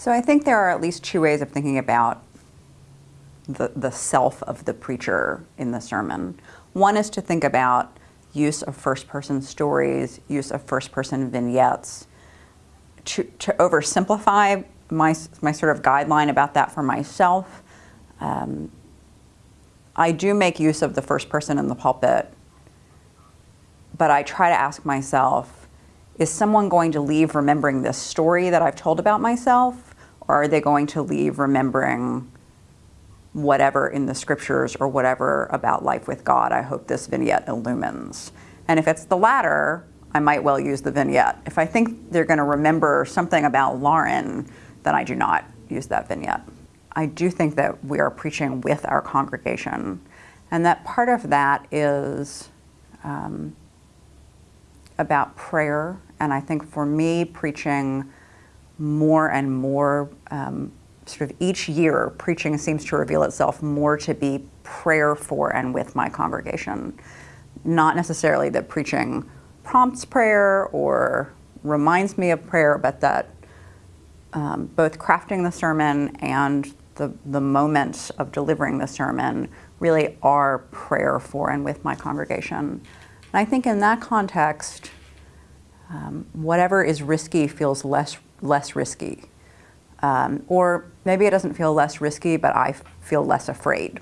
So I think there are at least two ways of thinking about the, the self of the preacher in the sermon. One is to think about use of first person stories, use of first person vignettes. To, to oversimplify my, my sort of guideline about that for myself, um, I do make use of the first person in the pulpit, but I try to ask myself, is someone going to leave remembering this story that I've told about myself, or are they going to leave remembering whatever in the scriptures or whatever about life with God I hope this vignette illumines? And if it's the latter, I might well use the vignette. If I think they're going to remember something about Lauren, then I do not use that vignette. I do think that we are preaching with our congregation, and that part of that is um, about prayer. And I think for me, preaching more and more, um, sort of each year, preaching seems to reveal itself more to be prayer for and with my congregation. Not necessarily that preaching prompts prayer or reminds me of prayer, but that um, both crafting the sermon and the, the moments of delivering the sermon really are prayer for and with my congregation. And I think in that context, um, whatever is risky feels less, less risky. Um, or maybe it doesn't feel less risky, but I feel less afraid.